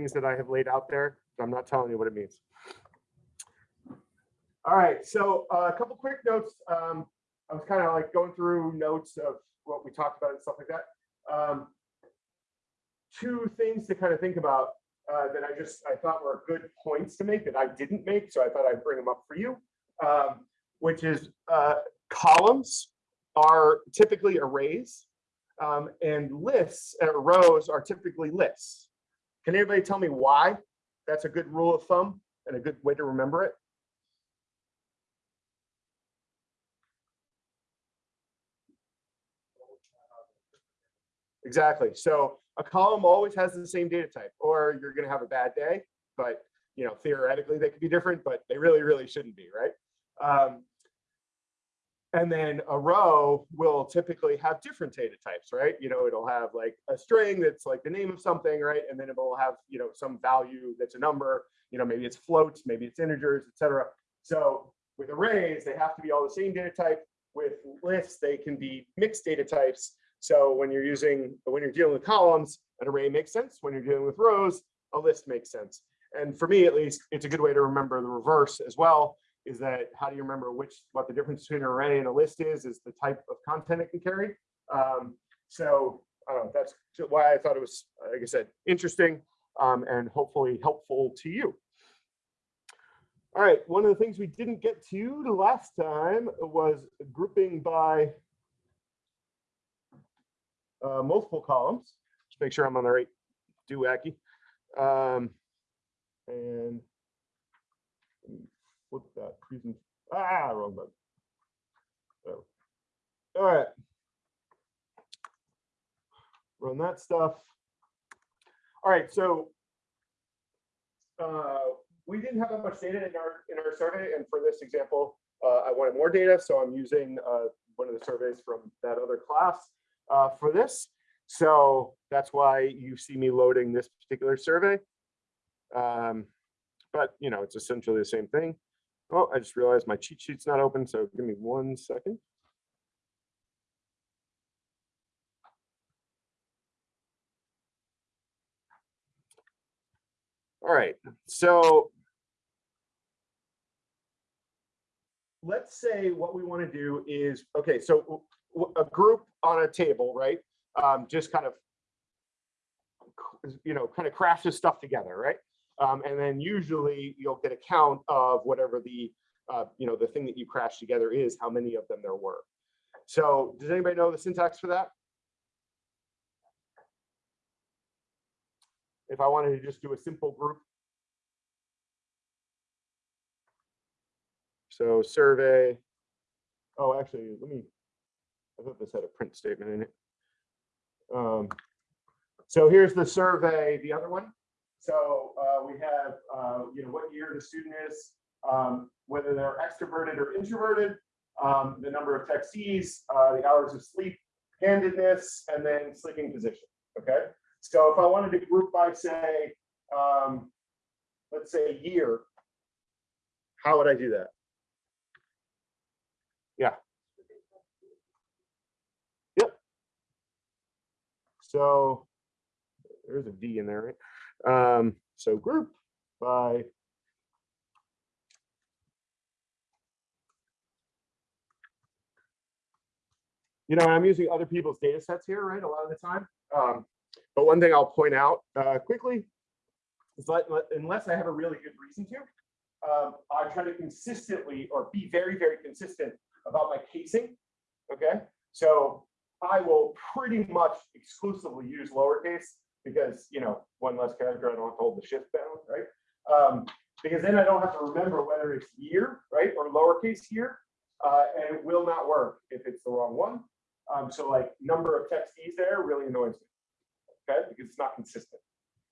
things that I have laid out there. but I'm not telling you what it means. All right, so uh, a couple quick notes. Um, I was kind of like going through notes of what we talked about and stuff like that. Um, two things to kind of think about uh, that I just I thought were good points to make that I didn't make, so I thought I'd bring them up for you. Um, which is uh, columns are typically arrays, um, and lists uh, rows are typically lists. Can anybody tell me why that's a good rule of thumb and a good way to remember it? Exactly. So a column always has the same data type, or you're going to have a bad day. But you know, theoretically, they could be different, but they really, really shouldn't be, right? Um, and then a row will typically have different data types, right? You know, it'll have like a string that's like the name of something, right? And then it will have, you know, some value that's a number, you know, maybe it's floats, maybe it's integers, etc. So with arrays, they have to be all the same data type. With lists, they can be mixed data types. So when you're using, when you're dealing with columns, an array makes sense. When you're dealing with rows, a list makes sense. And for me, at least, it's a good way to remember the reverse as well is that how do you remember which what the difference between an array and a list is is the type of content it can carry. Um, so that's why I thought it was like I said interesting um, and hopefully helpful to you. All right one of the things we didn't get to the last time was grouping by uh, multiple columns. Just make sure I'm on the right doohickey um, and flip that present. Ah, wrong button. Oh. All right. Run that stuff. All right, so uh, we didn't have that much data in our in our survey, and for this example, uh, I wanted more data, so I'm using uh, one of the surveys from that other class uh, for this. So that's why you see me loading this particular survey. Um, but you know, it's essentially the same thing. Oh, I just realized my cheat sheet's not open, so give me one second. All right, so let's say what we want to do is, okay, so a group on a table, right? Um, just kind of, you know, kind of crashes stuff together, right? Um, and then usually you'll get a count of whatever the, uh, you know, the thing that you crash together is, how many of them there were. So does anybody know the syntax for that? If I wanted to just do a simple group. So survey, oh, actually, let me, I thought this had a print statement in it. Um, so here's the survey, the other one. So uh, we have, uh, you know, what year the student is, um, whether they're extroverted or introverted, um, the number of textees, uh, the hours of sleep, handedness, and then sleeping position. Okay. So if I wanted to group by, say, um, let's say year, how would I do that? Yeah. Yep. So there's a D in there, right? Um, so group by you know, I'm using other people's data sets here, right, a lot of the time. Um, but one thing I'll point out uh, quickly is that unless I have a really good reason to, um, I try to consistently or be very, very consistent about my casing. Okay, so I will pretty much exclusively use lowercase because you know one less character I don't have to hold the shift down, right? Um, because then I don't have to remember whether it's year, right, or lowercase here, uh, and it will not work if it's the wrong one. Um, so like number of textees there really annoys me, okay, because it's not consistent.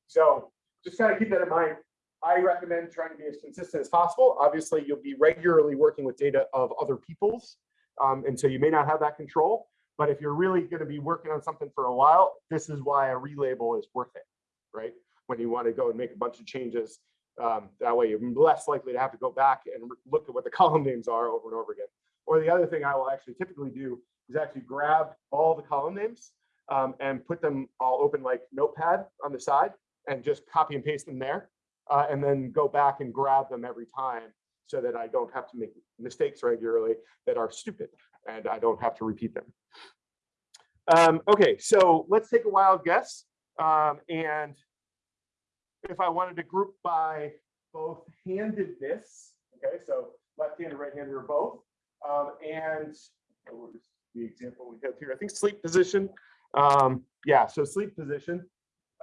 So just kind of keep that in mind. I recommend trying to be as consistent as possible. Obviously, you'll be regularly working with data of other people's, um, and so you may not have that control. But if you're really going to be working on something for a while, this is why a relabel is worth it, right? When you want to go and make a bunch of changes, um, that way you're less likely to have to go back and look at what the column names are over and over again. Or the other thing I will actually typically do is actually grab all the column names um, and put them all open like notepad on the side and just copy and paste them there, uh, and then go back and grab them every time so that I don't have to make mistakes regularly that are stupid and I don't have to repeat them. Um, okay, so let's take a wild guess. Um, and if I wanted to group by both handedness, okay, so left-handed, right-handed or both, um, and the example we have here? I think sleep position. Um, yeah, so sleep position.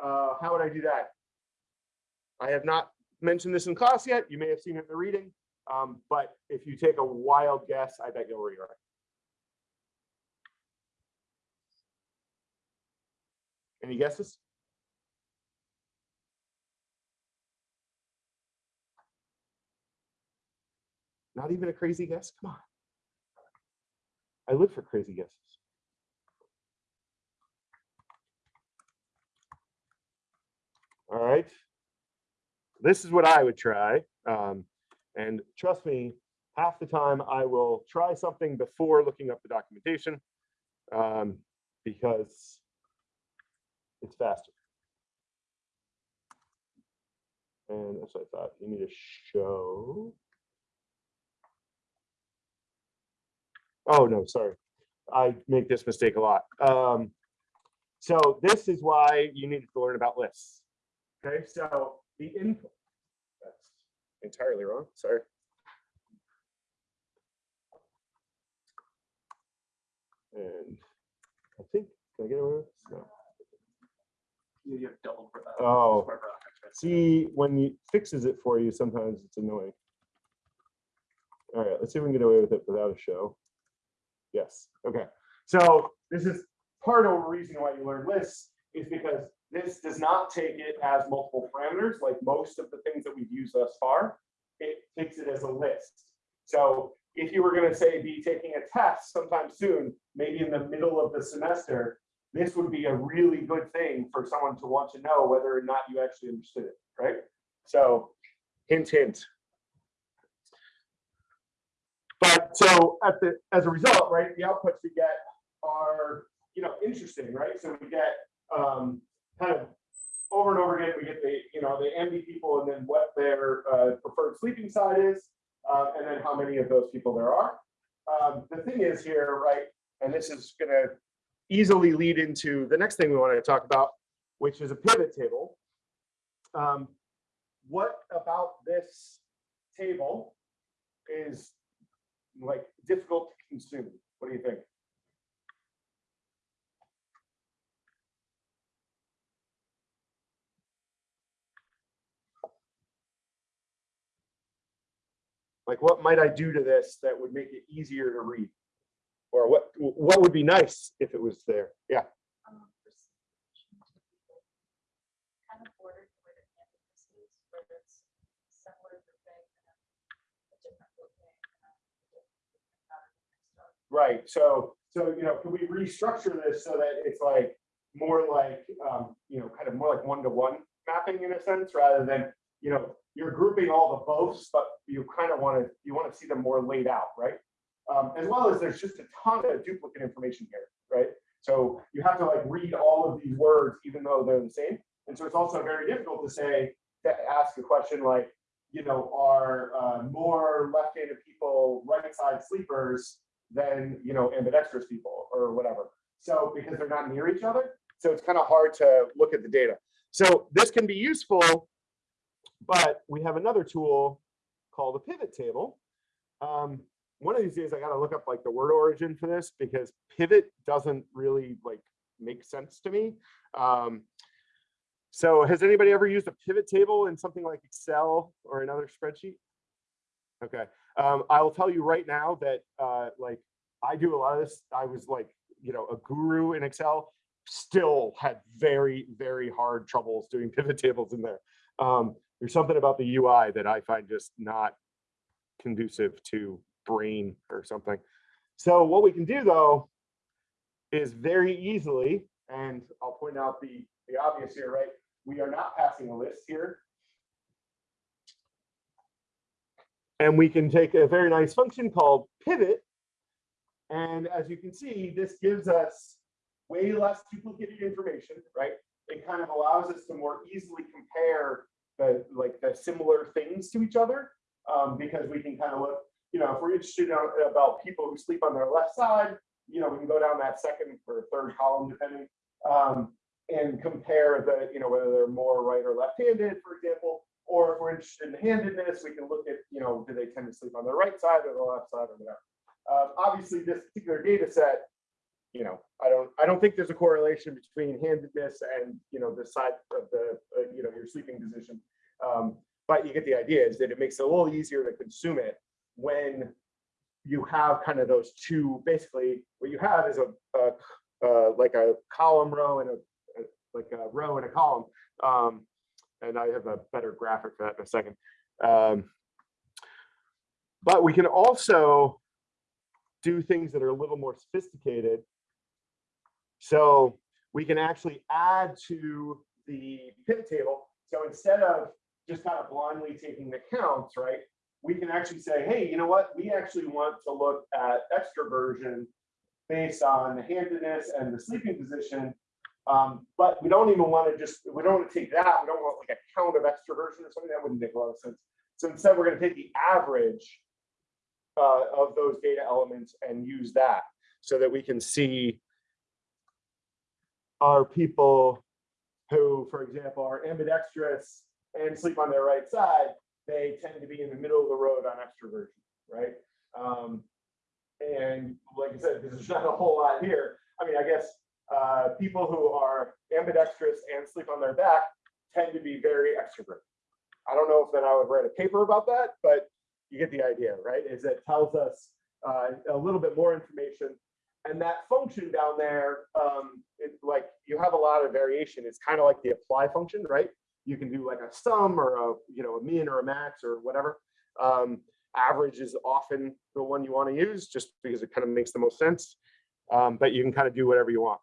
Uh, how would I do that? I have not mentioned this in class yet. You may have seen it in the reading, um, but if you take a wild guess, I bet you'll read right. Any guesses? Not even a crazy guess? Come on. I live for crazy guesses. All right. This is what I would try. Um, and trust me, half the time I will try something before looking up the documentation um, because it's faster. And that's what I thought. You need to show. Oh, no, sorry. I make this mistake a lot. Um, so this is why you need to learn about lists. Okay, so the input, that's entirely wrong, sorry. And I think, can I get away with. You have double. for that. Oh. Square brackets, right? See, when you fixes it for you, sometimes it's annoying. All right, let's see if we can get away with it without a show. Yes, okay. So this is part of the reason why you learn lists is because this does not take it as multiple parameters like most of the things that we've used thus far. It takes it as a list. So if you were going to say be taking a test sometime soon, maybe in the middle of the semester, this would be a really good thing for someone to want to know whether or not you actually understood it, right? So hint, hint. But so at the, as a result, right, the outputs we get are, you know, interesting, right? So we get um, kind of over and over again, we get the, you know, the MD people and then what their uh, preferred sleeping side is, uh, and then how many of those people there are. Um, the thing is here, right, and this is going to easily lead into the next thing we want to talk about, which is a pivot table. Um, what about this table is like difficult to consume? What do you think? Like, what might I do to this that would make it easier to read? Or what, what would be nice if it was there? Yeah. Um, for s- kind of bordered where the campus is, where it's similar grouping and a different grouping. and um, a different pattern and stuff. Right, so, so, you know, can we restructure this so that it's like more like, um, you know, kind of more like one-to-one mapping in a sense, rather than, you know, you're grouping all the boths, but you kind of want to, you want to see them more laid out, right? Um, as well as there's just a ton of duplicate information here, right? So you have to like read all of these words, even though they're the same. And so it's also very difficult to say, to ask a question like, you know, are uh, more left-handed people right-side sleepers than, you know, ambidextrous people or whatever. So because they're not near each other, so it's kind of hard to look at the data. So this can be useful, but we have another tool called a pivot table. Um, one of these days I got to look up like the word origin for this because pivot doesn't really like make sense to me. Um, so has anybody ever used a pivot table in something like Excel or another spreadsheet? Okay, um, I will tell you right now that uh, like I do a lot of this. I was like, you know, a guru in Excel, still had very, very hard troubles doing pivot tables in there. Um, there's something about the UI that I find just not conducive to brain or something. So what we can do though is very easily, and I'll point out the, the obvious here, right? We are not passing a list here. And we can take a very nice function called pivot. And as you can see, this gives us way less duplicated information, right? it kind of allows us to more easily compare the, like, the similar things to each other. Um, because we can kind of look, you know, if we're interested in- about people who sleep on their left side, you know, we can go down that second or third column depending. Um, and compare the, you know, whether they're more right or left-handed, for example. Or if we're interested in handedness, we can look at, you know, do they tend to sleep on their right side or the left side or whatever. Uh, obviously, this particular data set, you know, I don't, I don't think there's a correlation between handedness and, you know, the side of the, uh, you know, your sleeping position. Um, but you get the idea is that it makes it a little easier to consume it when you have kind of those two, basically, what you have is a, a uh, like a column row and a, a- like a row and a column. Um, and I have a better graphic for that in a second. Um, but we can also do things that are a little more sophisticated. So we can actually add to the pivot table. So instead of just kind of blindly taking the counts, right? We can actually say, hey, you know what? We actually want to look at extroversion based on the handedness and the sleeping position. Um, but we don't even want to just, we don't want to take that. We don't want like a count of extroversion or something. That wouldn't make a lot of sense. So instead, we're going to take the average uh, of those data elements and use that so that we can see are people who, for example, are ambidextrous and sleep on their right side, they tend to be in the middle of the road on extroversion, right? Um, and like I said, there's not a whole lot here. I mean, I guess uh, people who are ambidextrous and sleep on their back tend to be very extrovert. I don't know if that I would write a paper about that, but you get the idea, right? Is it tells us uh, a little bit more information. And that function down there, um, it, like you have a lot of variation. It's kind of like the apply function, right? You can do like a sum or a you know a min or a max or whatever. Um, average is often the one you want to use just because it kind of makes the most sense. Um, but you can kind of do whatever you want.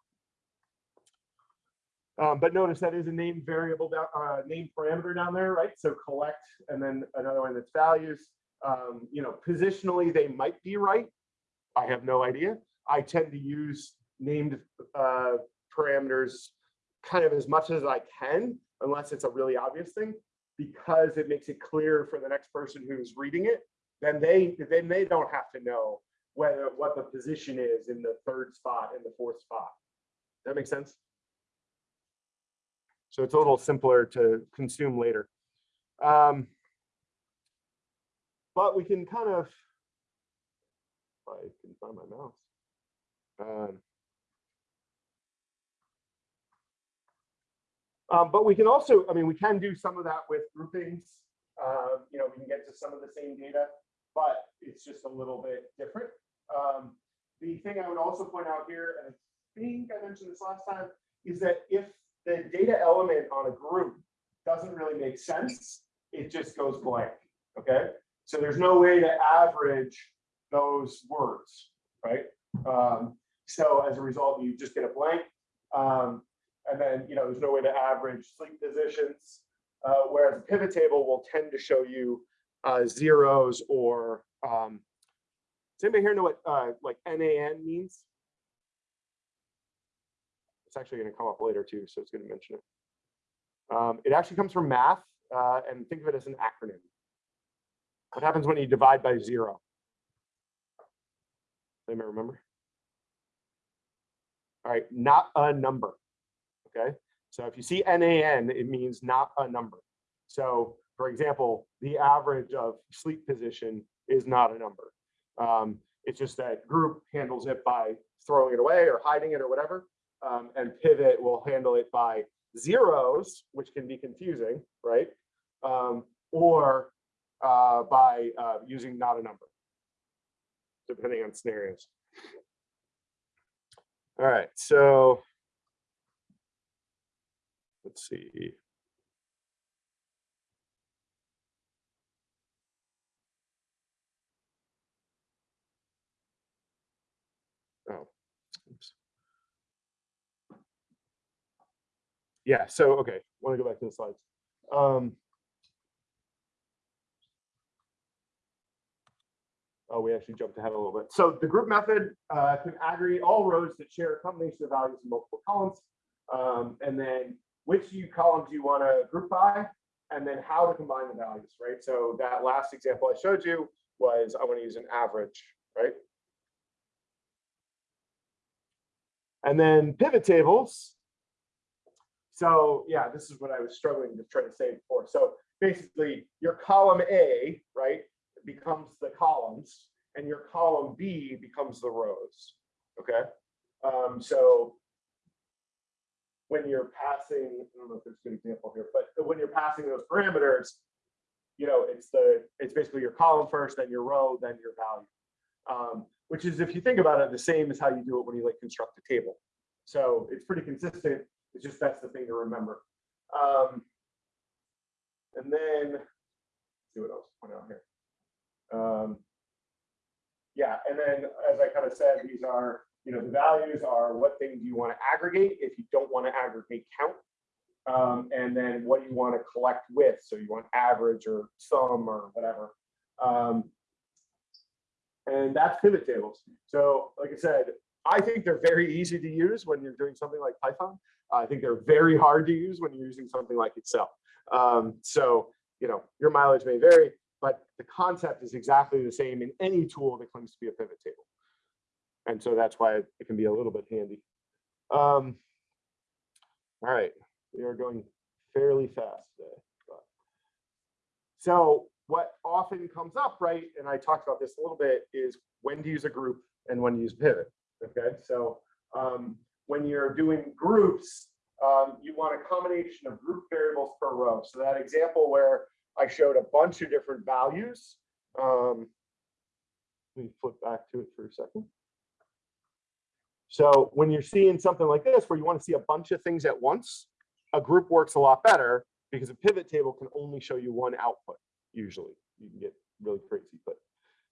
Um, but notice that is a named variable down, uh, named parameter down there, right? So collect and then another one that's values. Um, you know, positionally they might be right. I have no idea. I tend to use named uh, parameters kind of as much as I can, unless it's a really obvious thing, because it makes it clear for the next person who's reading it. Then they then they don't have to know whether what the position is in the third spot in the fourth spot. That makes sense. So it's a little simpler to consume later. Um, but we can kind of, I can find my mouse. Um, um, but we can also, I mean, we can do some of that with groupings. Um, you know, we can get to some of the same data, but it's just a little bit different. Um, the thing I would also point out here, and I think I mentioned this last time, is that if the data element on a group doesn't really make sense, it just goes blank, okay? So there's no way to average those words, right? Um, so as a result, you just get a blank. Um, and then, you know, there's no way to average sleep positions. Uh, whereas a pivot table will tend to show you uh, zeros or, um, does anybody here know what uh, like NAN means? It's actually going to come up later too, so it's going to mention it. Um, it actually comes from math, uh, and think of it as an acronym. What happens when you divide by zero? Anybody remember? All right, not a number. Okay, so if you see NAN, it means not a number. So for example, the average of sleep position is not a number. Um, it's just that group handles it by throwing it away or hiding it or whatever. Um, and pivot will handle it by zeros, which can be confusing, right? Um, or uh, by uh, using not a number, depending on scenarios. All right, so let's see. Oh, oops. Yeah, so, okay, want to go back to the slides. Um, Oh, we actually jumped ahead a little bit. So the group method uh, can aggregate all rows that share a combination of values in multiple columns. Um, and then which you columns you want to group by, and then how to combine the values, right? So that last example I showed you was I want to use an average, right? And then pivot tables. So yeah, this is what I was struggling to try to say before. So basically your column A, right, becomes the columns and your column B becomes the rows, okay? Um, so when you're passing, I don't know if there's a good example here, but when you're passing those parameters, you know, it's the, it's basically your column first, then your row, then your value. Um, which is, if you think about it, the same as how you do it when you like construct a table. So it's pretty consistent. It's just that's the thing to remember. Um, and then, see what else point out here. Um, yeah, and then as I kind of said, these are, you know, the values are what things you want to aggregate if you don't want to aggregate count. Um, and then what you want to collect with. So you want average or sum or whatever. Um, and that's pivot tables. So like I said, I think they're very easy to use when you're doing something like Python. I think they're very hard to use when you're using something like Excel. Um, so, you know, your mileage may vary, but the concept is exactly the same in any tool that claims to be a pivot table. And so that's why it can be a little bit handy. Um, all right, we are going fairly fast today. but- So what often comes up, right, and I talked about this a little bit, is when to use a group and when to use pivot. Okay, so um, when you're doing groups, um, you want a combination of group variables per row. So that example where I showed a bunch of different values. Um, let me flip back to it for a second. So when you're seeing something like this, where you want to see a bunch of things at once, a group works a lot better because a pivot table can only show you one output. Usually, you can get really crazy, but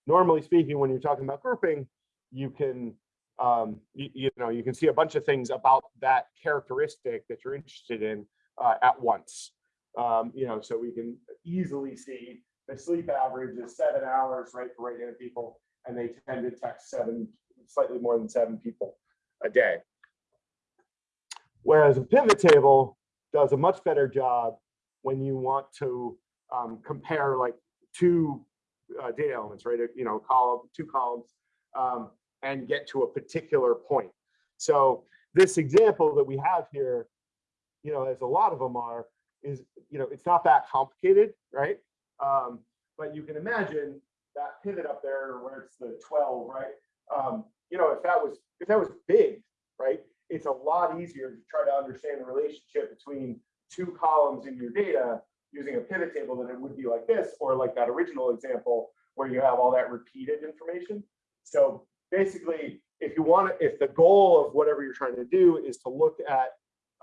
normally speaking, when you're talking about grouping, you can um, you, you know, you can see a bunch of things about that characteristic that you're interested in uh, at once. Um, you know, so we can easily see the sleep average is seven hours, right, for right-handed people, and they tend to text seven, slightly more than seven people a day. Whereas a pivot table does a much better job when you want to um, compare like two uh, data elements, right? You know, column, two columns. Um, and get to a particular point. So this example that we have here, you know, as a lot of them are, is, you know, it's not that complicated, right? Um, but you can imagine that pivot up there where it's the 12, right? Um, you know, if that was that was big, right? It's a lot easier to try to understand the relationship between two columns in your data using a pivot table than it would be like this, or like that original example where you have all that repeated information. So basically, if you want to, if the goal of whatever you're trying to do is to look at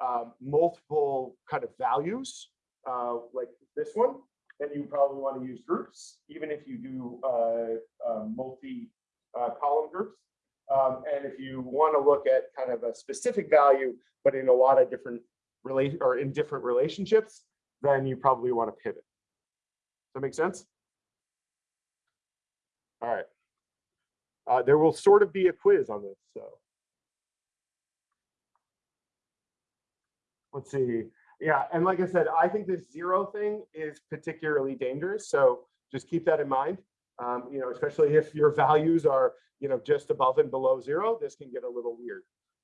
um, multiple kind of values, uh, like this one, then you probably want to use groups, even if you do uh, uh, multi uh, column groups. Um, and if you want to look at kind of a specific value, but in a lot of different relate or in different relationships, then you probably want to pivot. Does that make sense? All right. Uh, there will sort of be a quiz on this, so. Let's see. Yeah, and like I said, I think this zero thing is particularly dangerous, so just keep that in mind. Um, you know, especially if your values are, you know, just above and below zero, this can get a little weird.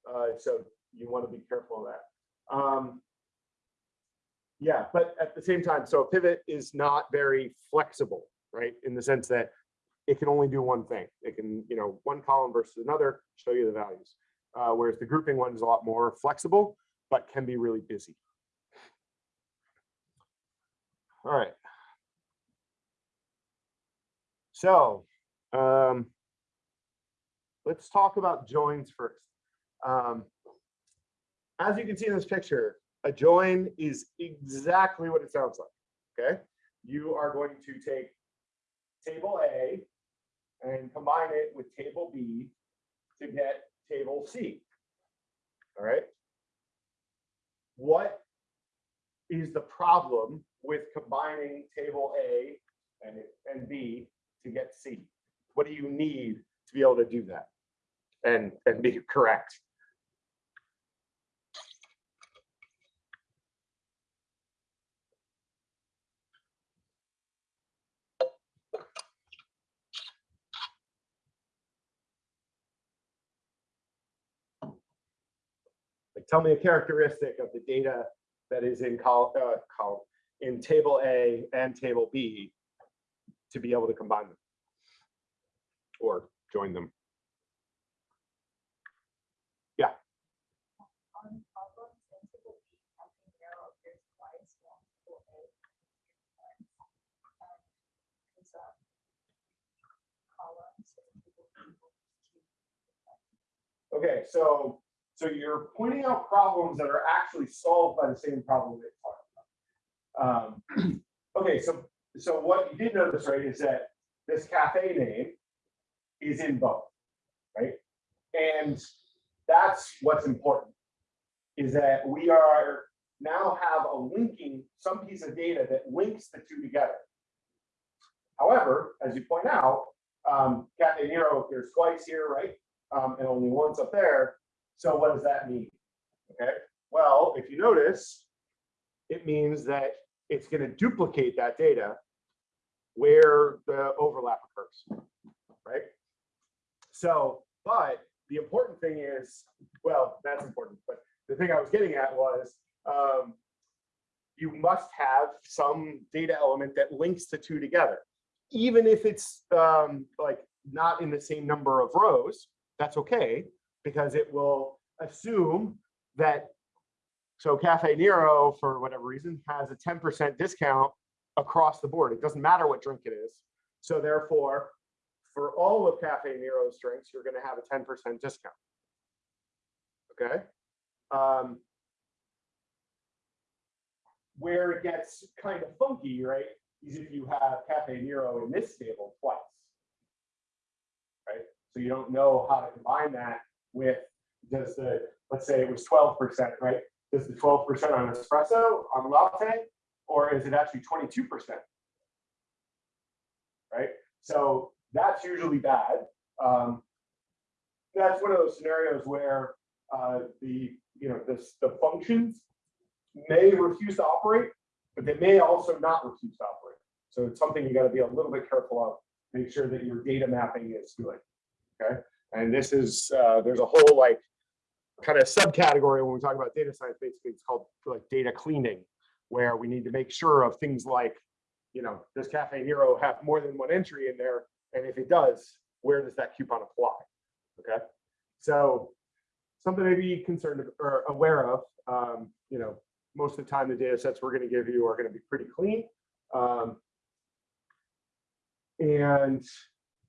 Uh, so you want to be careful of that. Um, yeah, but at the same time, so pivot is not very flexible, right? In the sense that it can only do one thing. It can, you know, one column versus another, show you the values. Uh, whereas the grouping one is a lot more flexible, but can be really busy. All right. So um, let's talk about joins first. Um, as you can see in this picture, a join is exactly what it sounds like, okay? You are going to take table A and combine it with table B to get table C. All right. What is the problem with combining table A and, and B to get C? What do you need to be able to do that and, and be correct? tell me a characteristic of the data that is in col, uh, col in table A and table B to be able to combine them. Or join them. Keep Okay, so, so you're pointing out problems that are actually solved by the same problem that you're about. Um, okay, so, so what you did notice, right, is that this cafe name is in both, right? And that's what's important, is that we are now have a linking, some piece of data that links the two together. However, as you point out, um, Cafe Nero appears twice here, right? um, and only once up there. So what does that mean? Okay, well, if you notice, it means that it's going to duplicate that data where the overlap occurs, right? So, but the important thing is, well, that's important, but the thing I was getting at was, um, you must have some data element that links the two together. Even if it's um, like not in the same number of rows, that's okay, because it will assume that, so Cafe Nero, for whatever reason, has a ten percent discount across the board. It doesn't matter what drink it is. So therefore, for all of Cafe Nero's drinks, you're gonna have a ten percent discount. Okay? Um, Where it gets kind of funky, right, is if you have Cafe Nero in this table twice. Right? So you don't know how to combine that with, does the, let's say it was twelve percent, right? Does the twelve percent on espresso, on latte, or is it actually twenty-two percent? Right? So that's usually bad. Um, That's one of those scenarios where uh, the, you know, this, the functions may refuse to operate, but they may also not refuse to operate. So it's something you gotta be a little bit careful of, make sure that your data mapping is good. Okay, and this is, uh, there's a whole like kind of subcategory when we talk about data science, basically it's called like data cleaning, where we need to make sure of things like, you know, does Cafe Nero have more than one entry in there? And if it does, where does that coupon apply? Okay, so something to be concerned or aware of, um, you know, most of the time the data sets we're gonna give you are gonna be pretty clean. Um, and,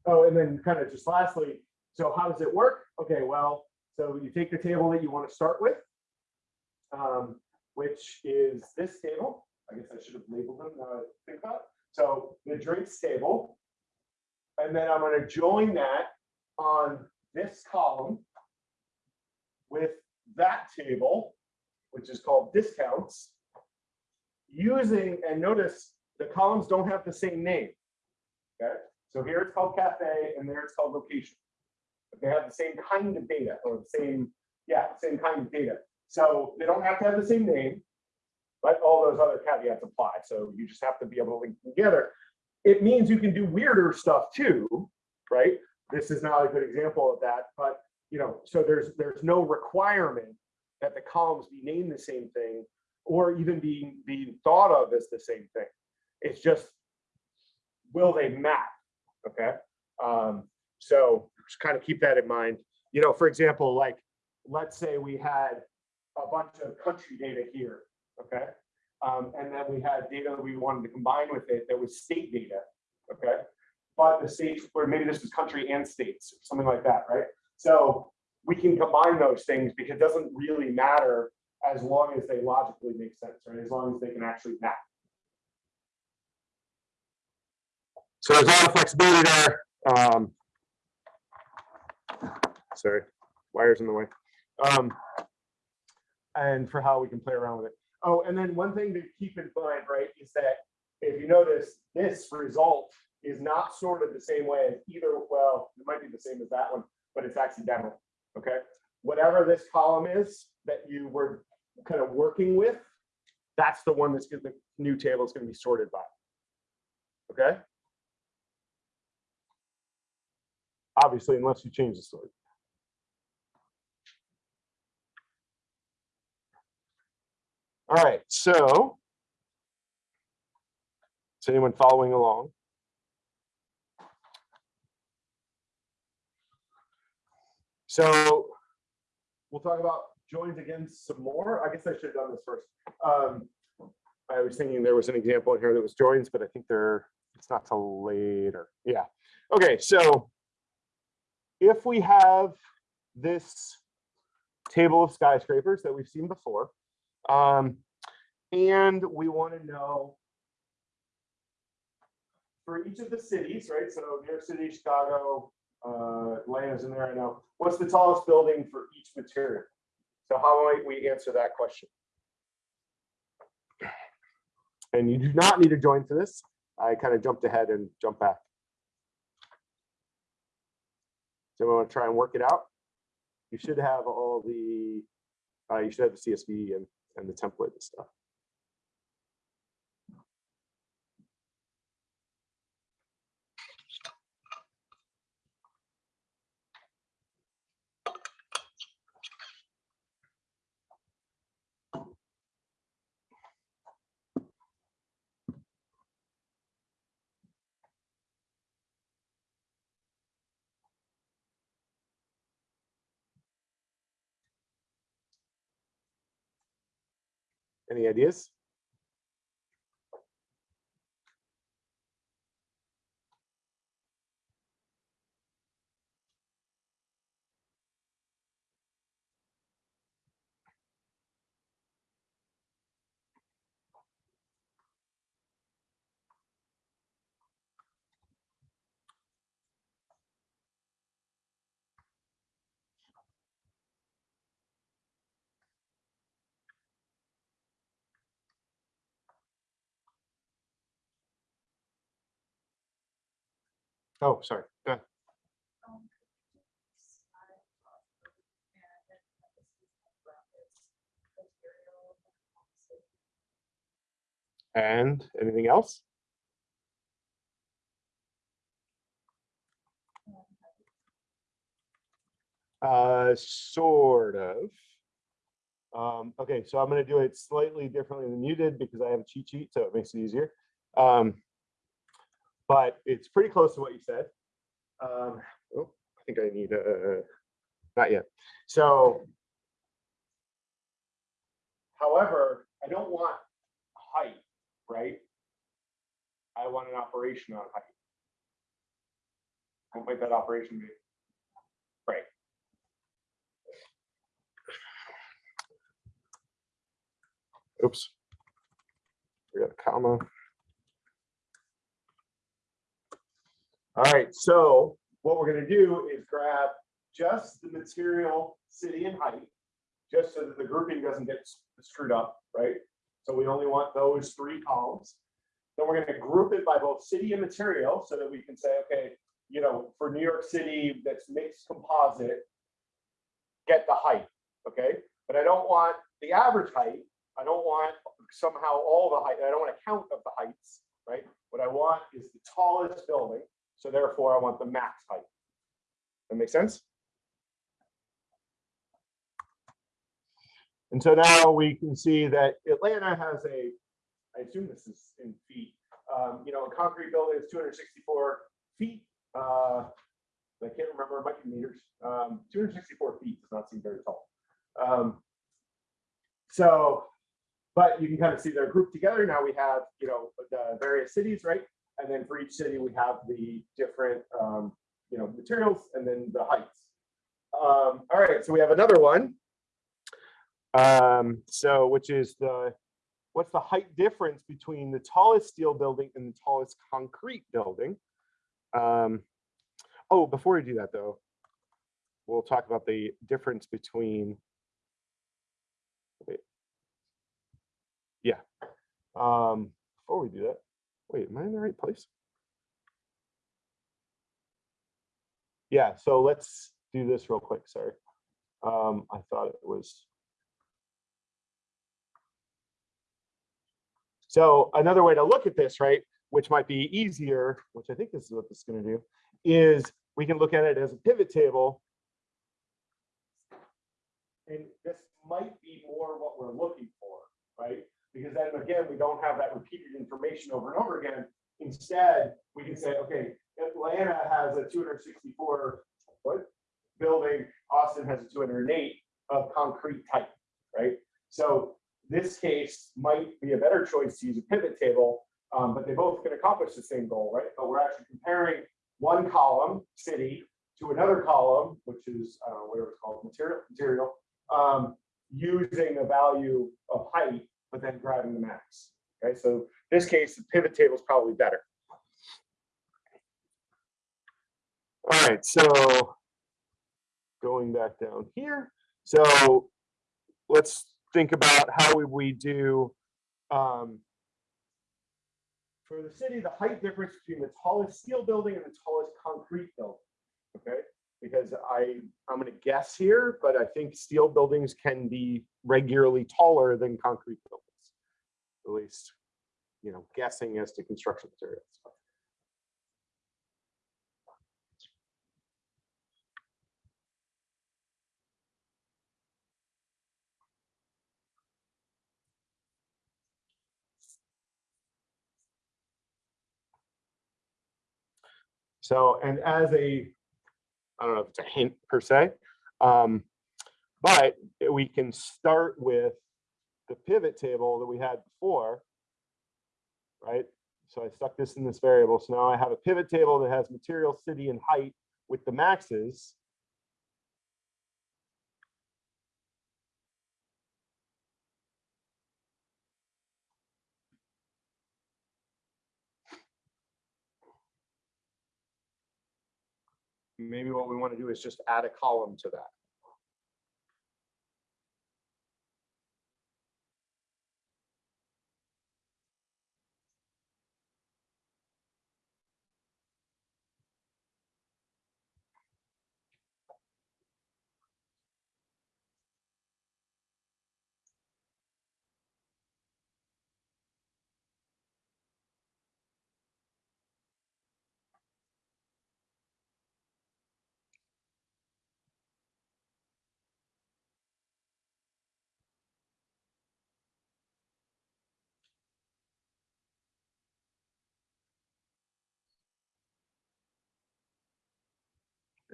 oh, and then kind of just lastly, so how does it work? Okay, well, so you take the table that you want to start with, um, which is this table. I guess I should have labeled them now I think about it. So the drinks table. And then I'm going to join that on this column with that table, which is called discounts, using, and notice the columns don't have the same name. Okay, so here it's called cafe and there it's called location. But they have the same kind of data or the same, yeah, same kind of data. So they don't have to have the same name, but all those other caveats apply. So you just have to be able to link them together. It means you can do weirder stuff too, right? This is not a good example of that, but you know, so there's there's no requirement that the columns be named the same thing or even being being thought of as the same thing. It's just will they map? Okay. Um, so just kind of keep that in mind. You know, for example, like let's say we had a bunch of country data here, okay? Um, and then we had data that we wanted to combine with it that was state data, okay? But the states, or maybe this was country and states, something like that, right? So we can combine those things because it doesn't really matter as long as they logically make sense, right? As long as they can actually map. So there's a lot of flexibility there. Um, sorry, wires in the way. Um, and for how we can play around with it. Oh, and then one thing to keep in mind, right, is that if you notice, this result is not sorted the same way as either, well, it might be the same as that one, but it's accidental, okay? Whatever this column is that you were kind of working with, that's the one that's the new table is gonna be sorted by. Okay? Obviously, unless you change the sort. All right, so. Is anyone following along? So we'll talk about joins again some more. I guess I should have done this first. Um, I was thinking there was an example in here that was joins, but I think they're, it's not till later. Yeah. Okay, so if we have this table of skyscrapers that we've seen before, um, and we want to know for each of the cities, right? So New York City, Chicago, uh, Atlanta's in there, I know. What's the tallest building for each material? So how might we answer that question? And you do not need to join for this. I kind of jumped ahead and jumped back. So we want to try and work it out. You should have all the, uh, you should have the CSV and, and the template and stuff. Any ideas? Oh, sorry. Go ahead. And anything else? Uh, sort of. Um, okay, so I'm gonna do it slightly differently than you did because I have a cheat sheet, so it makes it easier. Um, but it's pretty close to what you said. Um, oh, I think I need a, not yet. So. However, I don't want height, right? I want an operation on height. What might that operation be? Right. Oops. We got a comma. All right, so what we're gonna do is grab just the material, city and height, just so that the grouping doesn't get screwed up, right? So we only want those three columns. Then we're gonna group it by both city and material so that we can say, okay, you know, for New York City, that's mixed composite, get the height, okay? But I don't want the average height. I don't want somehow all the height. I don't want a count of the heights, right? What I want is the tallest building. So therefore I want the max height. That makes sense? And so now we can see that Atlanta has a, I assume this is in feet, um, you know, a concrete building is two hundred sixty-four feet. Uh, I can't remember, it might be meters. Um, two hundred sixty-four feet does not seem very tall. Um, so, but you can kind of see they're grouped together. Now we have, you know, the various cities, right? And then for each city, we have the different, um, you know, materials and then the heights. Um, all right, so we have another one. Um, so which is the, what's the height difference between the tallest steel building and the tallest concrete building? Um, oh, before we do that though, we'll talk about the difference between. wait. Yeah, um, before we do that, wait, am I in the right place? Yeah, so let's do this real quick, sorry. Um, I thought it was. So another way to look at this, right, which might be easier, which I think this is what this is gonna do, is we can look at it as a pivot table. And this might be more what we're looking for, right? Because then again, we don't have that repeated information over and over again. Instead, we can say, okay, Atlanta has a two hundred sixty-four foot building, Austin has a two hundred and eight of concrete type, right? So this case might be a better choice to use a pivot table, um, but they both can accomplish the same goal, right? But we're actually comparing one column, city, to another column, which is, uh, whatever it's called, material, material, um, using a value of height, but then grabbing the max. Okay, so this case, the pivot table is probably better. All right, so going back down here, so let's think about how would we do um, for the city, the height difference between the tallest steel building and the tallest concrete building. Okay, because I, I'm gonna guess here, but I think steel buildings can be regularly taller than concrete buildings. At least, you know, guessing as to construction materials. So, and as a, I don't know if it's a hint per se, um, but we can start with the pivot table that we had before, right? So I stuck this in this variable. So now I have a pivot table that has material, city, and height with the maxes. Maybe what we want to do is just add a column to that.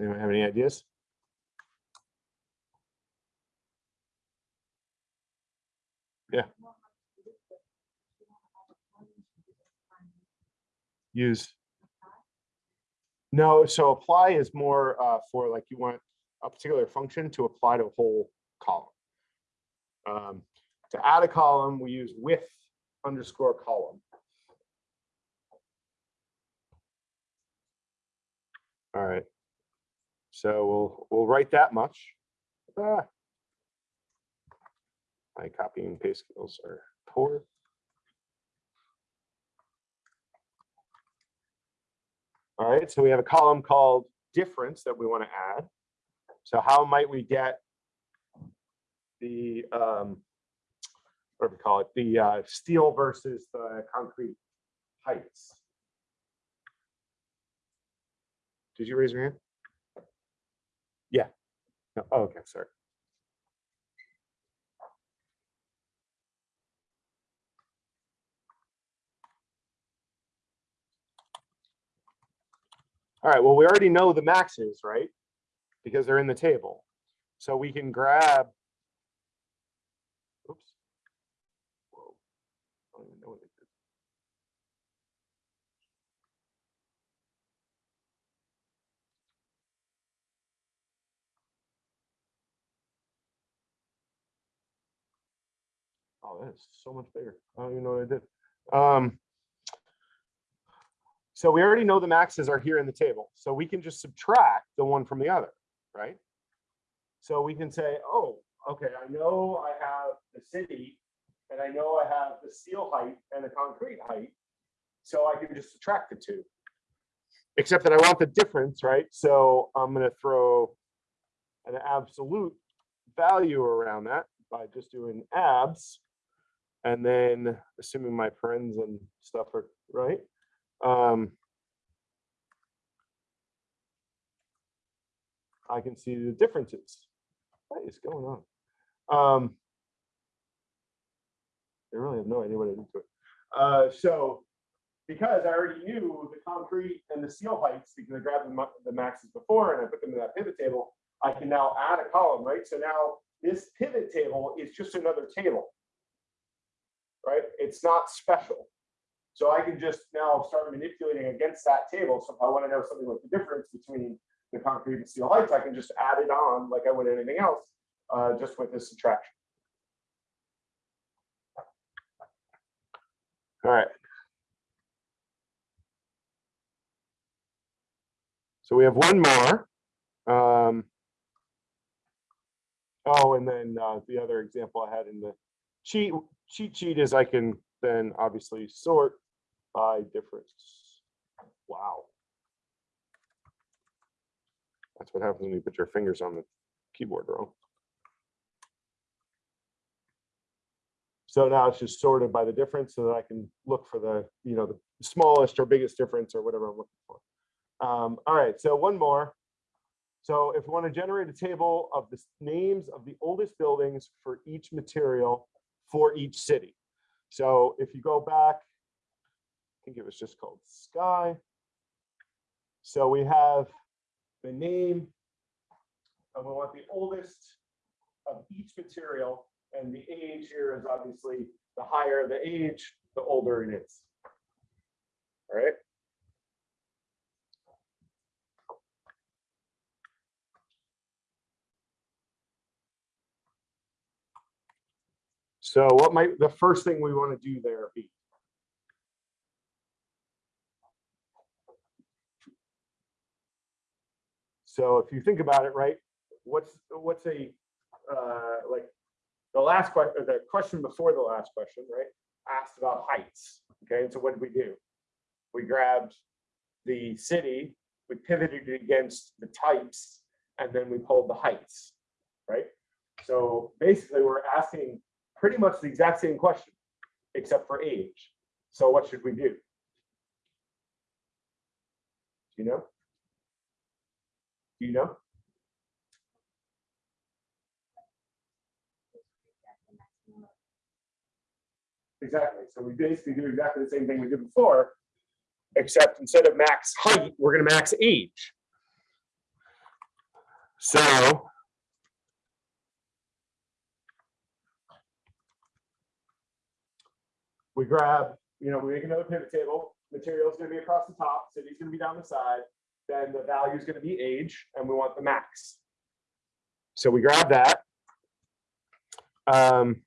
Anyone have any ideas? Yeah. Use. No, so apply is more uh, for like you want a particular function to apply to a whole column. Um, To add a column, we use with underscore column. All right. So we'll, we'll write that much. Ah. My copy and paste skills are poor. All right, so we have a column called difference that we want to add. So how might we get the, um, what do we call it, the uh, steel versus the concrete heights? Did you raise your hand? No, oh, okay, sorry. All right, well, we already know the maxes, right? Because they're in the table. So we can grab. Oops. Whoa. I don't even know what it is. Oh, that is so much bigger. I don't even know what I did. Um, so we already know the maxes are here in the table, so we can just subtract the one from the other, right? So we can say, oh, okay, I know I have the city and I know I have the steel height and the concrete height. So I can just subtract the two. Except that I want the difference, right? So I'm gonna throw an absolute value around that by just doing abs. And then assuming my parens and stuff are right. Um, I can see the differences. What is going on? Um, I really have no idea what I did to it. Uh, so because I already knew the concrete and the seal heights, because I grabbed the, the maxes before and I put them in that pivot table, I can now add a column, right? So now this pivot table is just another table. Right? It's not special. So I can just now start manipulating against that table. So if I want to know something like the difference between the concrete and steel heights, I can just add it on like I would anything else, uh, just with this subtraction. All right. So we have one more. Um, oh, and then uh, the other example I had in the cheat cheat sheet is I can then obviously sort by difference. Wow. That's what happens when you put your fingers on the keyboard wrong. So now it's just sorted by the difference so that I can look for the, you know, the smallest or biggest difference or whatever I'm looking for. Um, all right, so one more. So if we want to generate a table of the names of the oldest buildings for each material for each city. So if you go back, I think it was just called Sky. So we have the name, and we want the oldest of each material, and the age here is obviously the higher the age, the older it is. All right. So what might the first thing we want to do there be? So if you think about it, right, what's what's a uh, like the last question, the question before the last question, right, asked about heights. Okay, and so what did we do? We grabbed the city, we pivoted it against the types, and then we pulled the heights, right? So basically, we're asking pretty much the exact same question, except for age. So what should we do? Do you know? Do you know? Exactly. So we basically do exactly the same thing we did before, except instead of max height, we're gonna max age. So. We grab, you know, we make another pivot table, material is gonna be across the top, city's gonna be down the side, then the value is gonna be age, and we want the max. So we grab that. Um,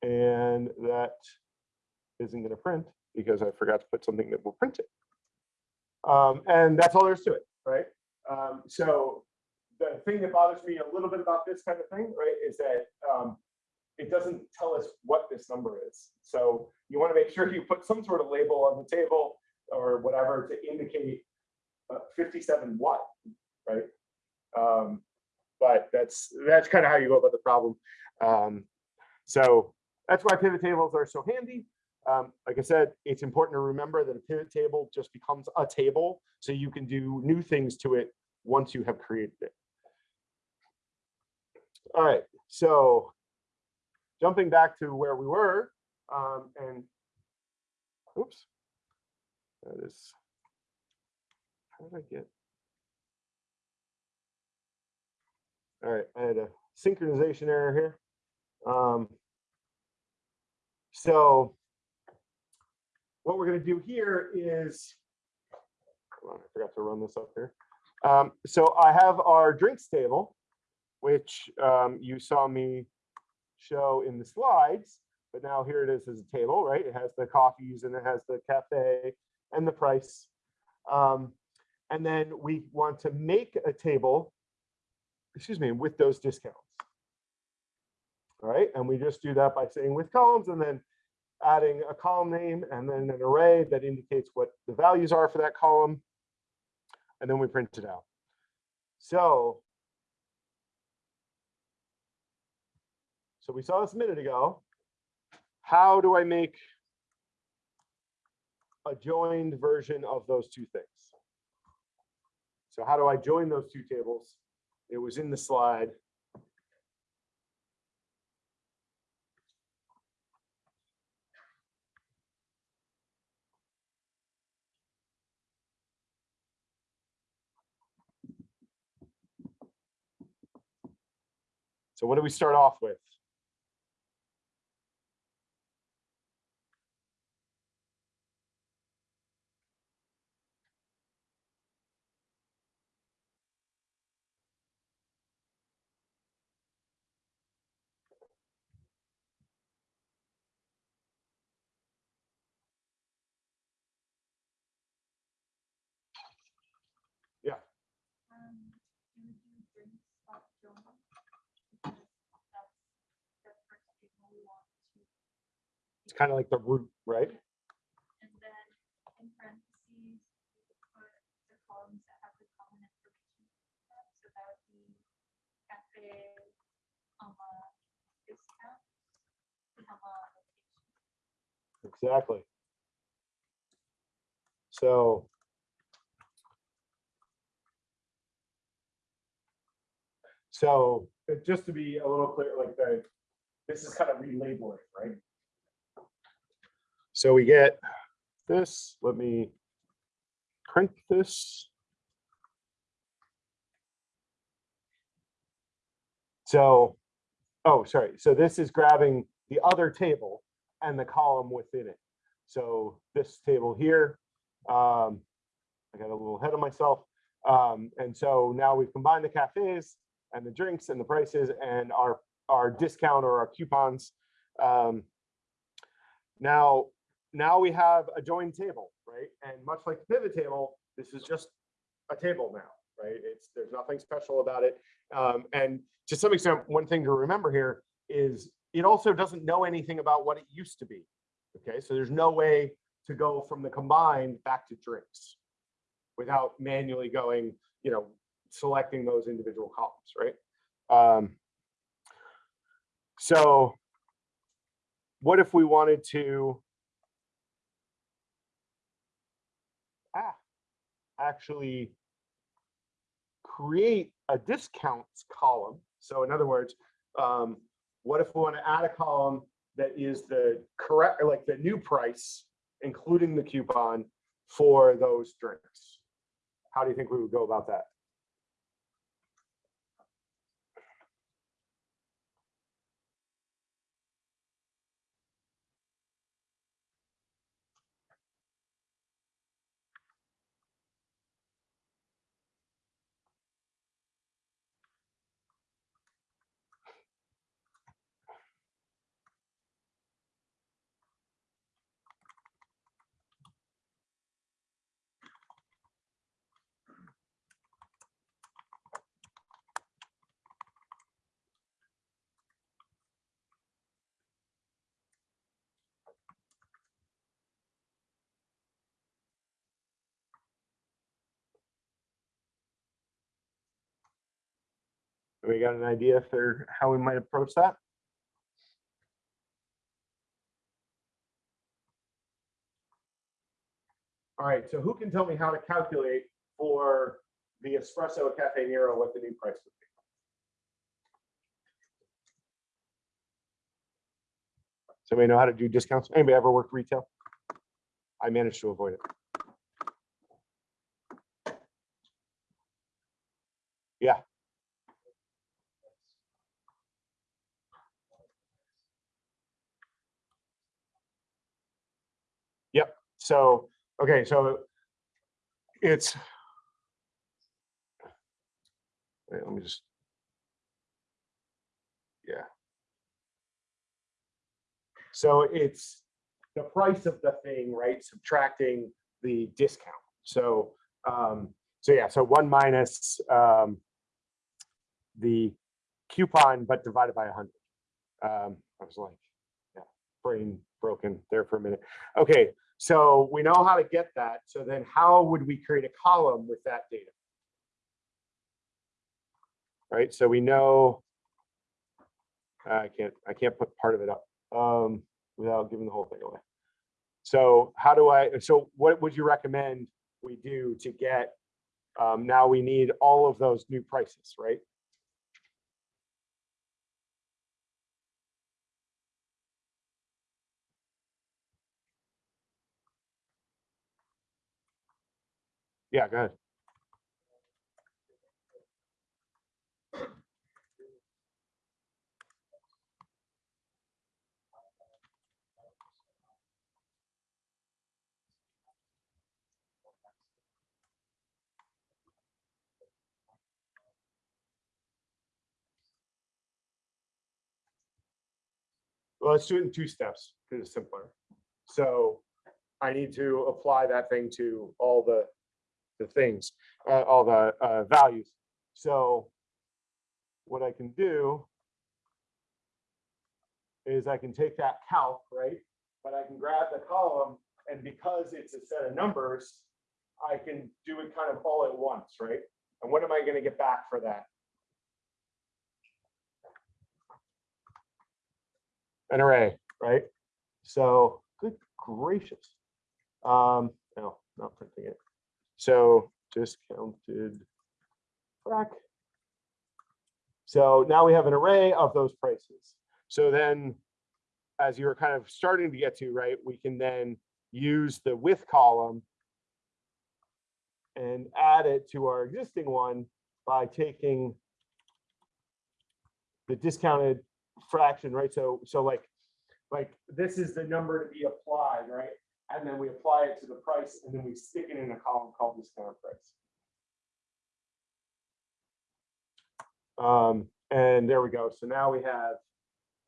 and that isn't going to print because I forgot to put something that will print it. Um, and that's all there is to it, right? Um, so the thing that bothers me a little bit about this kind of thing, right, is that um, it doesn't tell us what this number is. So you want to make sure you put some sort of label on the table or whatever to indicate uh, 57 what, right? Um, but that's that's kind of how you go about the problem. Um, so that's why pivot tables are so handy. Um, like I said, it's important to remember that a pivot table just becomes a table, so you can do new things to it once you have created it. All right, so jumping back to where we were, um, and oops, that is, how did I get? All right, I had a synchronization error here. Um, so what we're going to do here is, on, I forgot to run this up here. Um, so I have our drinks table, which um, you saw me show in the slides, but now here it is as a table, right? It has the coffees and it has the cafe and the price. Um, and then we want to make a table, excuse me, with those discounts. All right, and we just do that by saying with columns and then adding a column name and then an array that indicates what the values are for that column. And then we print it out. So, So we saw this a minute ago. How do I make a joined version of those two things? So how do I join those two tables? It was in the slide. So what do we start off with? Drinks off Jonah. because That's the first people we want to. It's kind of like the root, right? And then in parentheses, could put the columns that have the common information. in. So that would be cafe, comma, discount, comma, location. Exactly. So. So uh, just to be a little clear, like the, this is kind of relabeling, right? So we get this, let me print this. So, oh, sorry. So this is grabbing the other table and the column within it. So this table here, um, I got a little ahead of myself. Um, and so now we've combined the cafes and the drinks and the prices and our, our discount or our coupons. Um, now, now we have a joined table, right? And much like the pivot table, this is just a table now, right? It's, there's nothing special about it. Um, and to some extent, one thing to remember here is it also doesn't know anything about what it used to be. Okay, so there's no way to go from the combined back to drinks without manually going, you know, selecting those individual columns, right? Um, so what if we wanted to ah, actually create a discounts column? So in other words, um, what if we want to add a column that is the correct, like the new price, including the coupon for those drinks? How do you think we would go about that? We got an idea for how we might approach that? All right, so who can tell me how to calculate for the espresso cafe Nero what the new price would be? Somebody know how to do discounts? Anybody ever worked retail? I managed to avoid it. Yeah. Yep. So, okay, so it's. Wait, let me just. Yeah. So it's the price of the thing, right? Subtracting the discount. So, um, so yeah, so one minus, um, the coupon, but divided by a hundred. Um, I was like, yeah, brain broken there for a minute. Okay, so we know how to get that. So then how would we create a column with that data? Right, so we know, I can't, I can't put part of it up um, without giving the whole thing away. So how do I, so what would you recommend we do to get, um, now we need all of those new prices, right? Yeah, go ahead. Well, let's do it in two steps because it's simpler. So I need to apply that thing to all the the things, uh, all the, uh, values. So what I can do is I can take that calc, right? But I can grab the column and because it's a set of numbers, I can do it kind of all at once, right? And what am I gonna get back for that? An array, right? So, good gracious. Um, no, not printing it. So discounted frac. So now we have an array of those prices. So then, as you were kind of starting to get to, right, we can then use the with column and add it to our existing one by taking the discounted fraction, right? So, so like, like this is the number to be applied, right? And then we apply it to the price and then we stick it in a column called discount price. Um, and there we go. So now we have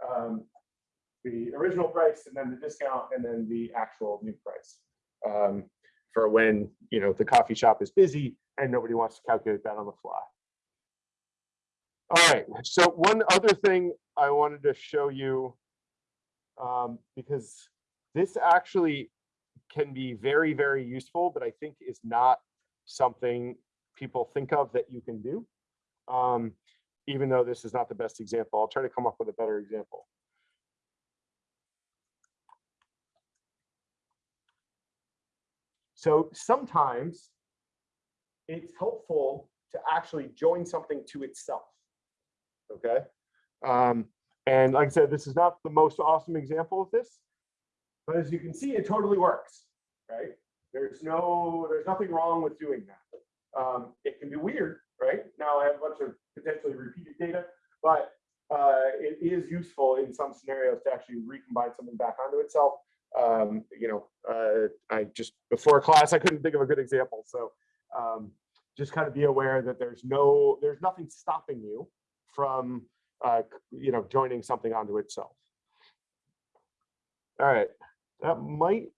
um, the original price and then the discount and then the actual new price. Um, for when, you know, the coffee shop is busy and nobody wants to calculate that on the fly. All right, so one other thing I wanted to show you, um, because this actually can be very, very useful, but I think is not something people think of that you can do. Um, even though this is not the best example, I'll try to come up with a better example. So sometimes it's helpful to actually join something to itself. Okay. Um, and like I said, this is not the most awesome example of this, but as you can see, it totally works, right? There's no, there's nothing wrong with doing that. Um, it can be weird, right? Now I have a bunch of potentially repeated data, but uh, it is useful in some scenarios to actually recombine something back onto itself. Um, you know, uh, I just before class, I couldn't think of a good example. So um, just kind of be aware that there's no, there's nothing stopping you from, uh, you know, joining something onto itself. All right, that might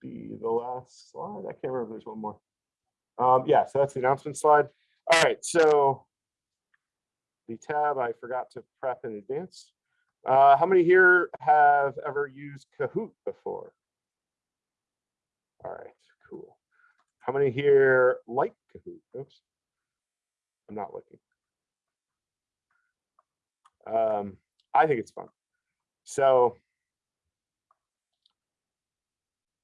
be the last slide. I can't remember if there's one more. Um, yeah, so that's the announcement slide. All right, so the tab I forgot to prep in advance. Uh, how many here have ever used Kahoot before? All right, cool. How many here like Kahoot? Oops. I'm not looking. Um, I think it's fun. So,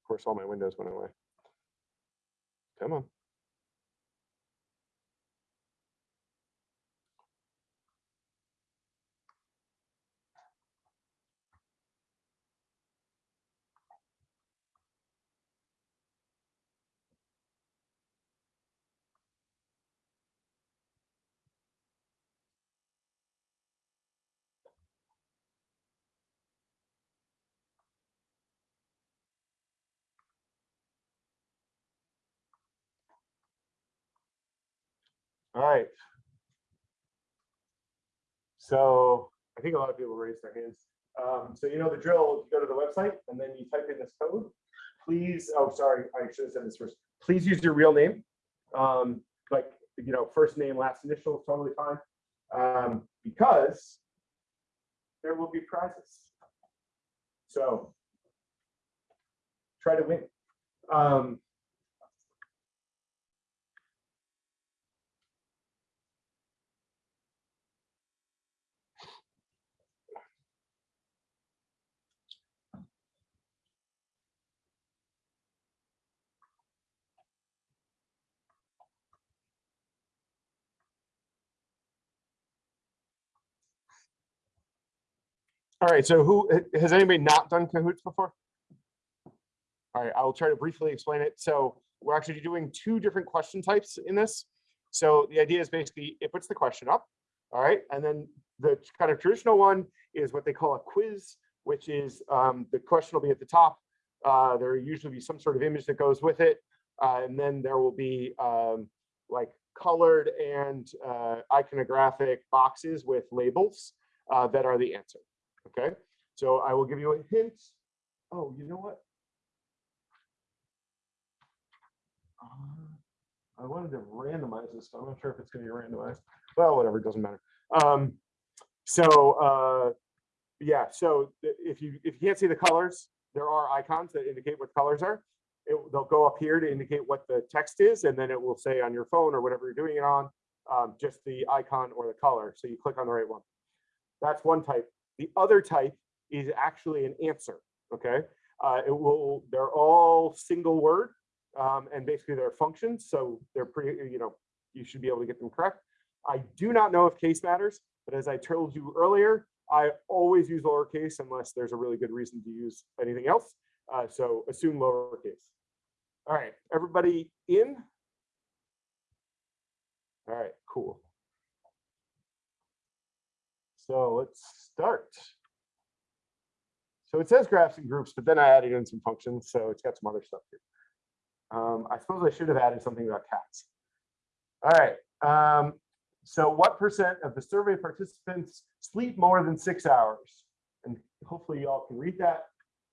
of course, all my windows went away. Come on. All right. So I think a lot of people raised their hands. Um, so you know the drill, you go to the website and then you type in this code. Please, oh, sorry, I should have said this first. Please use your real name. Um, like, you know, first name, last initial, totally fine. Um, because there will be prizes. So try to win. Um, All right, so who, has anybody not done Kahoots before? All right, I will try to briefly explain it. So we're actually doing two different question types in this. So the idea is basically it puts the question up, all right, and then the kind of traditional one is what they call a quiz, which is um, the question will be at the top. Uh, there will usually be some sort of image that goes with it. Uh, and then there will be um, like colored and uh, iconographic boxes with labels uh, that are the answer. Okay, so I will give you a hint. Oh, you know what? Uh, I wanted to randomize this, I'm not sure if it's going to be randomized. Well, whatever, it doesn't matter. Um, so uh, yeah, so if you if you can't see the colors, there are icons that indicate what colors are. It, they'll go up here to indicate what the text is, and then it will say on your phone or whatever you're doing it on, um, just the icon or the color. So you click on the right one. That's one type. The other type is actually an answer. Okay, uh, it will. They're all single word, um, and basically they're functions. So they're pretty. You know, you should be able to get them correct. I do not know if case matters, but as I told you earlier, I always use lowercase unless there's a really good reason to use anything else. Uh, so assume lowercase. All right, everybody in? All right, cool. So let's start. So it says graphs and groups, but then I added in some functions, so it's got some other stuff here. Um, I suppose I should have added something about cats. All right. Um, so what percent of the survey participants sleep more than six hours? And hopefully you all can read that.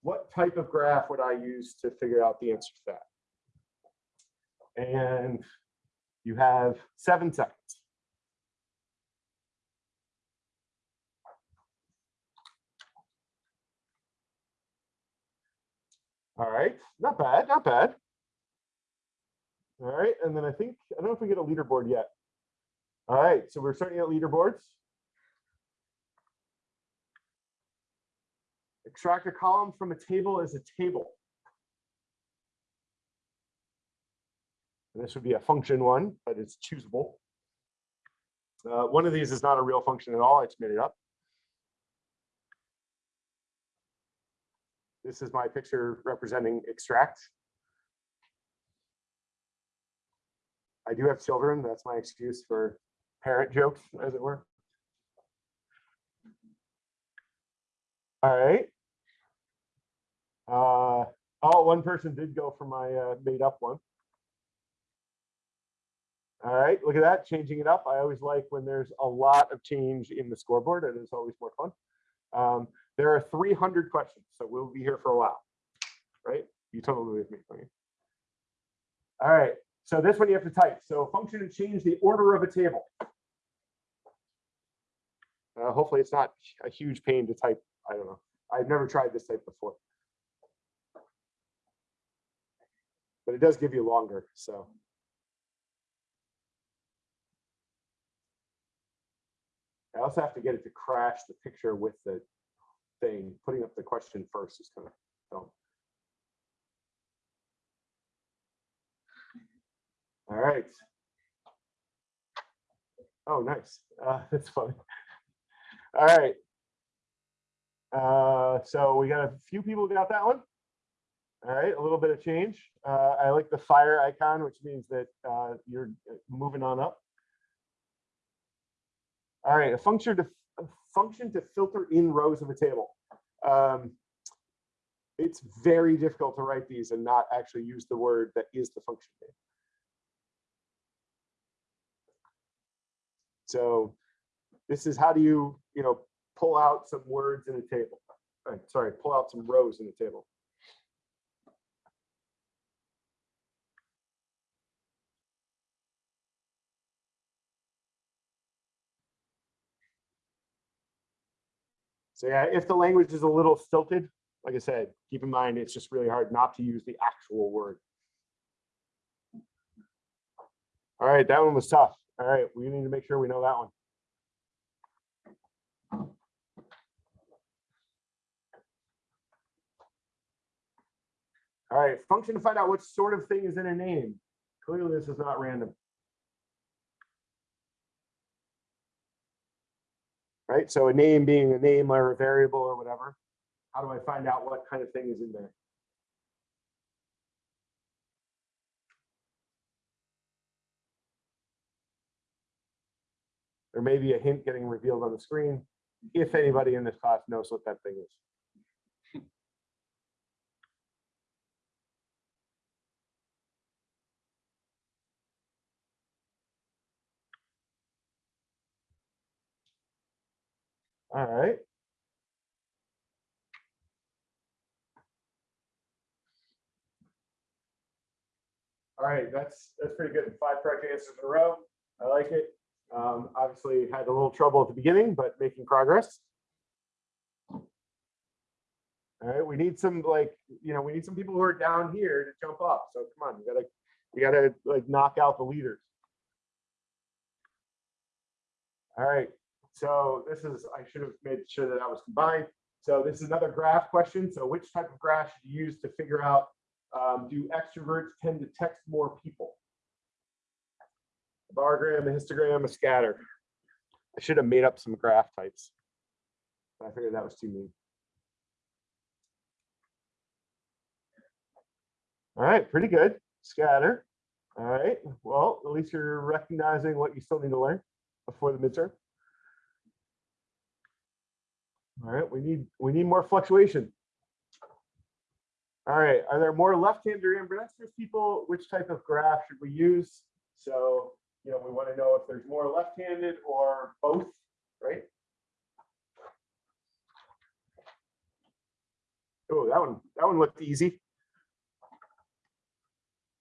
What type of graph would I use to figure out the answer to that? And you have seven seconds. All right, not bad, not bad. All right, and then I think, I don't know if we get a leaderboard yet. All right, so we're starting at leaderboards. Extract a column from a table as a table. And this would be a function one, but it's choosable. Uh, one of these is not a real function at all. I just made it up. This is my picture representing extract. I do have children. That's my excuse for parent jokes, as it were. All right. Uh, oh, one person did go for my uh, made up one. All right, look at that, changing it up. I always like when there's a lot of change in the scoreboard. It is always more fun. Um, there are 300 questions, so we'll be here for a while, right? You totally with me. don't you? All right, so this one you have to type. So function to change the order of a table. Uh, hopefully it's not a huge pain to type. I don't know. I've never tried this type before. But it does give you longer, so. I also have to get it to crash the picture with the thing. Putting up the question first is kind of dumb. All right. Oh, nice. Uh, that's funny. All right. Uh, so we got a few people got that one. All right, a little bit of change. Uh, I like the fire icon, which means that uh, you're moving on up. All right, a function function to filter in rows of a table. Um, it's very difficult to write these and not actually use the word that is the function name. So this is how do you, you know, pull out some words in a table. Sorry, pull out some rows in a table. So yeah, if the language is a little stilted, like I said, keep in mind, it's just really hard not to use the actual word. All right, that one was tough. All right, we need to make sure we know that one. All right, function to find out what sort of thing is in a name. Clearly, this is not random. Right, so a name being a name or a variable or whatever. How do I find out what kind of thing is in there? There may be a hint getting revealed on the screen, if anybody in this class knows what that thing is. All right. All right, that's, that's pretty good. Five correct answers in a row. I like it. Um, obviously had a little trouble at the beginning, but making progress. All right, we need some like, you know, we need some people who are down here to jump up. So come on, you gotta, you gotta like knock out the leaders. All right, so this is, I should have made sure that that was combined. So this is another graph question. So which type of graph should you use to figure out, um, do extroverts tend to text more people? A Bar graph, a histogram, a scatter. I should have made up some graph types. I figured that was too mean. All right, pretty good. Scatter. All right, well, at least you're recognizing what you still need to learn before the midterm. All right, we need, we need more fluctuation. All right, are there more left-handed or ambidextrous people? Which type of graph should we use? So, you know, we want to know if there's more left-handed or both, right? Oh, that one, that one looked easy.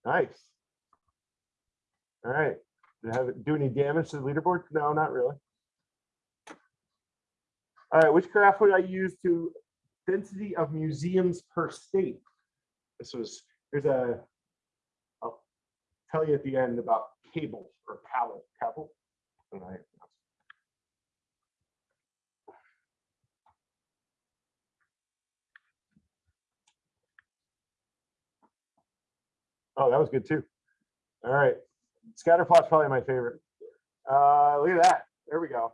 Nice. All right, did it have do any damage to the leaderboard? No, not really. All right, which graph would I use to density of museums per state? This was, there's a, I'll tell you at the end about cable or cable, cable. All right. Oh, that was good too. All right, scatterplot's probably my favorite. Uh, look at that. There we go.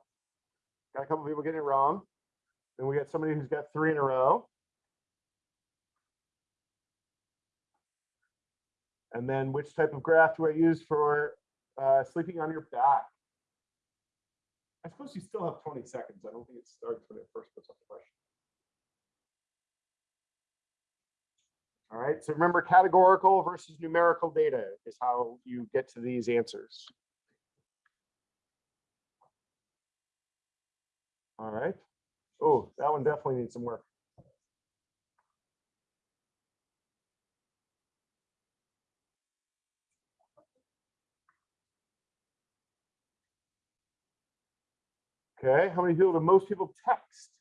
Got a couple people getting it wrong. Then we got somebody who's got three in a row. And then which type of graph do I use for uh, sleeping on your back? I suppose you still have 20 seconds. I don't think it starts when it first puts up the question. All right, so remember categorical versus numerical data is how you get to these answers. All right. Oh, that one definitely needs some work. Okay, how many people do most people text?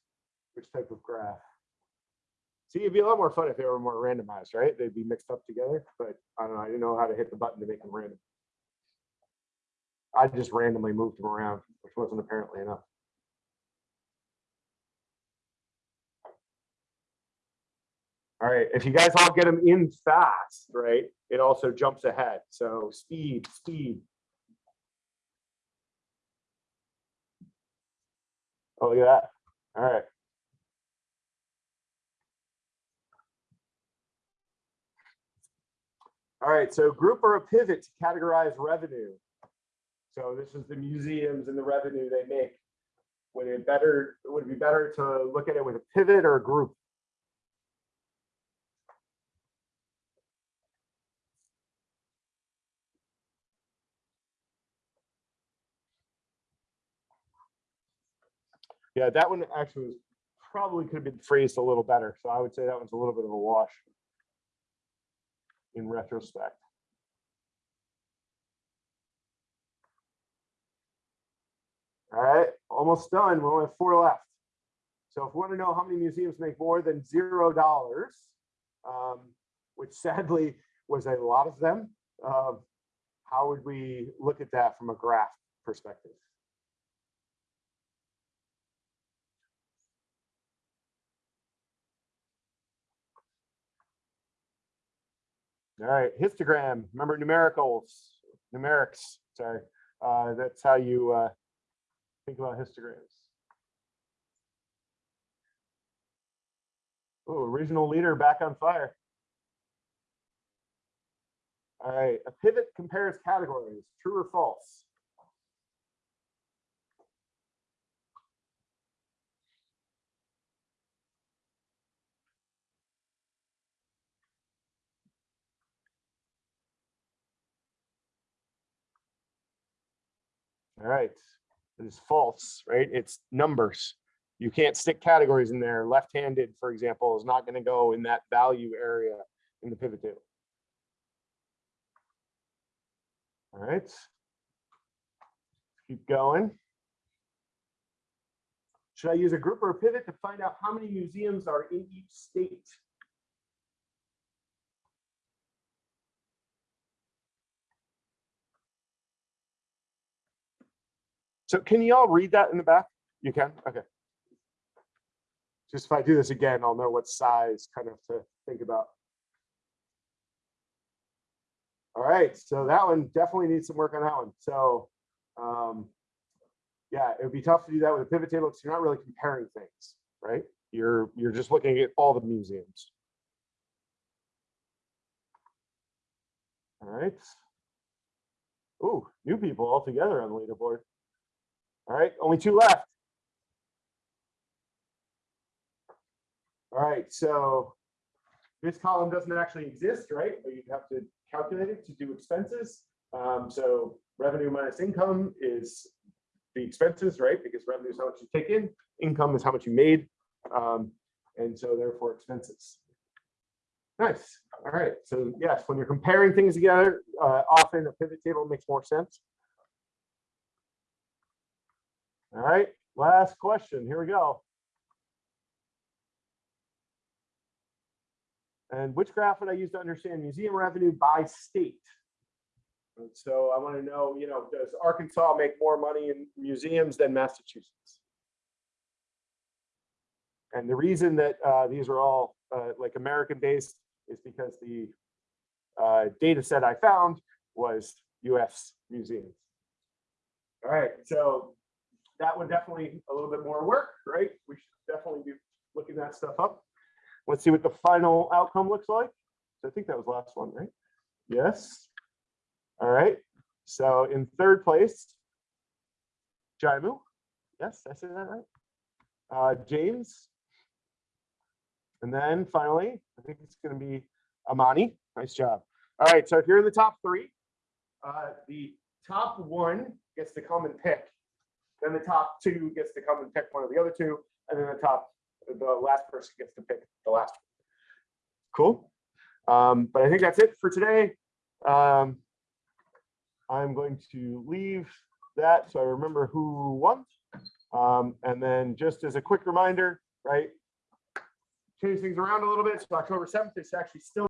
Which type of graph? See, it'd be a lot more fun if they were more randomized, right? They'd be mixed up together, but I don't know. I didn't know how to hit the button to make them random. I just randomly moved them around, which wasn't apparently enough. All right, if you guys all get them in fast, right, it also jumps ahead. So speed, speed. Oh, look at that. All right. All right, so group or a pivot to categorize revenue. So this is the museums and the revenue they make. Would it better, would it be better to look at it with a pivot or a group? Yeah, that one actually was probably could have been phrased a little better. So I would say that one's a little bit of a wash in retrospect. All right, almost done. We only have four left. So if we want to know how many museums make more than zero dollars, um, which sadly was a lot of them, um, how would we look at that from a graph perspective? All right, histogram, remember numericals, numerics, sorry. Uh, that's how you uh, think about histograms. Oh, regional leader back on fire. All right, a pivot compares categories, true or false? All right, it is false, right? It's numbers. You can't stick categories in there. Left-handed, for example, is not going to go in that value area in the pivot table. All right. Keep going. Should I use a group or a pivot to find out how many museums are in each state? So can you all read that in the back? You can? Okay. Just if I do this again, I'll know what size kind of to think about. All right, so that one definitely needs some work on that one. So, um, yeah, it would be tough to do that with a pivot table because you're not really comparing things, right? You're you're just looking at all the museums. All right. Ooh, new people all together on the leaderboard. All right, only two left. All right, so this column doesn't actually exist, right? But You'd have to calculate it to do expenses. Um, so revenue minus income is the expenses, right? Because revenue is how much you take in, income is how much you made. Um, and so therefore expenses. Nice. All right. So yes, when you're comparing things together, uh, often a pivot table makes more sense. All right, last question. Here we go. And which graph would I use to understand museum revenue by state? And so I want to know, you know, does Arkansas make more money in museums than Massachusetts? And the reason that uh, these are all uh, like American based is because the uh, data set I found was US museums. All right, so that would definitely a little bit more work, right? We should definitely be looking that stuff up. Let's see what the final outcome looks like. So I think that was last one, right? Yes. All right. So in third place, Jaimu. Yes, I say that right? Uh, James. And then finally, I think it's going to be Amani. Nice job. All right. So if you're in the top three, uh, the top one gets to come and pick then the top two gets to come and pick one of the other two, and then the top, the last person gets to pick the last one. Cool. Um, but I think that's it for today. Um, I'm going to leave that so I remember who won. Um, and then just as a quick reminder, right? Change things around a little bit. So October 7th is actually still